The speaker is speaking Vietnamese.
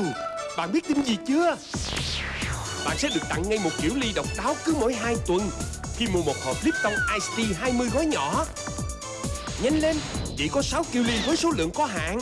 Wow Bạn biết tin gì chưa? Bạn sẽ được tặng ngay một kiểu ly độc đáo cứ mỗi 2 tuần. Khi mua một hộp Lipton Ice Tea 20 gói nhỏ. Nhanh lên, Chỉ có 6 kiểu ly với số lượng có hạn.